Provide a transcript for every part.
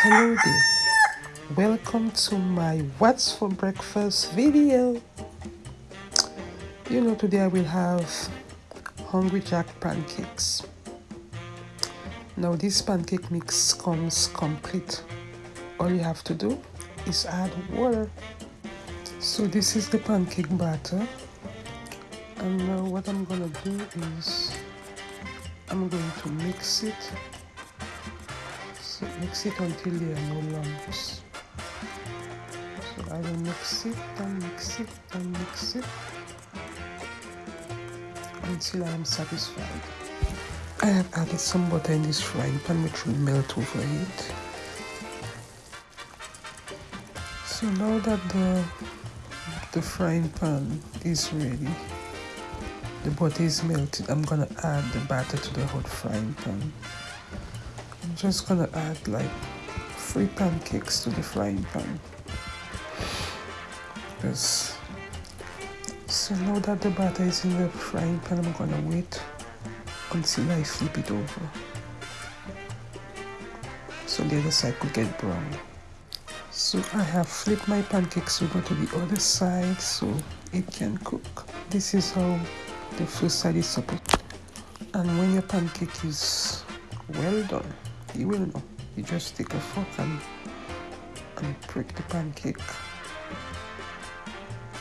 Hello there. Welcome to my What's for Breakfast video. You know, today I will have Hungry Jack pancakes. Now, this pancake mix comes complete. All you have to do is add water. So, this is the pancake batter. And now, what I'm gonna do is I'm going to mix it mix it until there are no lumps so I will mix it and mix it and mix it until I am satisfied I have added some butter in this frying pan which will melt over it so now that the the frying pan is ready the butter is melted I'm gonna add the batter to the hot frying pan I'm just gonna add like three pancakes to the frying pan. Because so now that the batter is in the frying pan I'm gonna wait until I flip it over. So the other side could get brown. So I have flipped my pancakes over to the other side so it can cook. This is how the first side is supposed and when your pancake is well done you will know you just take a fork and and prick the pancake.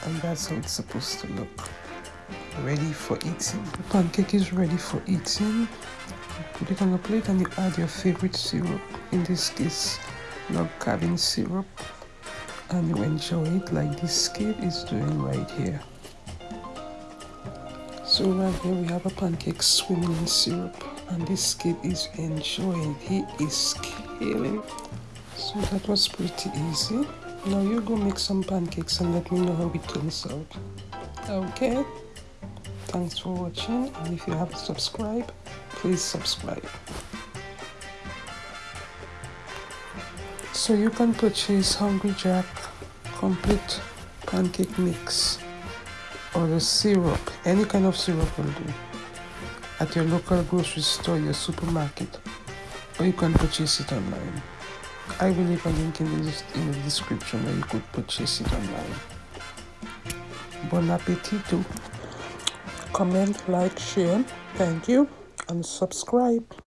And that's how it's supposed to look. Ready for eating. The pancake is ready for eating. Put it on a plate and you add your favorite syrup. In this case log cabin syrup. And you enjoy it like this kid is doing right here. So right here we have a pancake swimming in syrup and this kid is enjoying he is killing. So that was pretty easy. Now you go make some pancakes and let me know how it turns out. Okay. Thanks for watching and if you haven't subscribed please subscribe. So you can purchase hungry jack complete pancake mix or the syrup, any kind of syrup will do, at your local grocery store, your supermarket, or you can purchase it online. I will leave a link in the, in the description where you could purchase it online. Bon appetito! Comment, like, share, thank you, and subscribe.